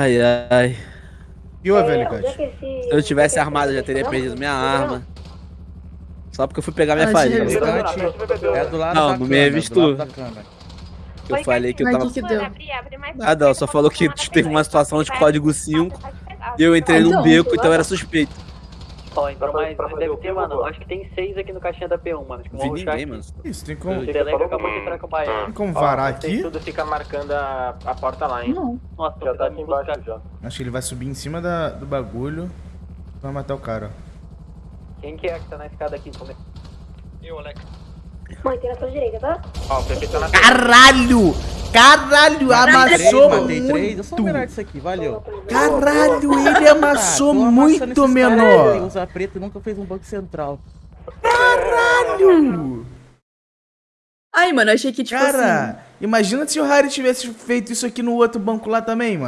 Ai, ai. E houve, É, é esse- Se eu tivesse é armado, eu já teria não? perdido minha Não, arma. Só porque eu fui pegar minha Ah, farinha. Alicate. É do lado Não, da não me revistou. câmera. Eu Oi, falei que eu tava. que deu? Nada, ela só falou que teve uma situação de código 5 e eu entrei num então. beco, então era suspeito. Ó, entrou mais, mas deve ter, mano. Acho que tem seis aqui no caixinha da P1, mano. Acho que rushar ninguém, mano. Isso, tem como, O Telegram acabou de entrar com o Baiano. tem como varar Tem aqui? tudo fica marcando a, a porta lá, hein? Não. Nossa, Já tá me aqui buscar. embaixo já. Acho que ele vai subir em cima da, do bagulho. Vai matar o cara, Quem que é que tá na escada aqui? Come- Mãe, tem na sua direita, tá? Ó, o PP tá na Caralho! Caralho, amassou matei três. Muito! disso aqui, valeu. Caralho, ele amassou Ah, muito menor! Usa preto e nunca fez um banco central. Caralho! Ai, mano, eu achei que, tipo assim... Cara, imagina se o Harry tivesse feito isso aqui no outro banco lá também, mano.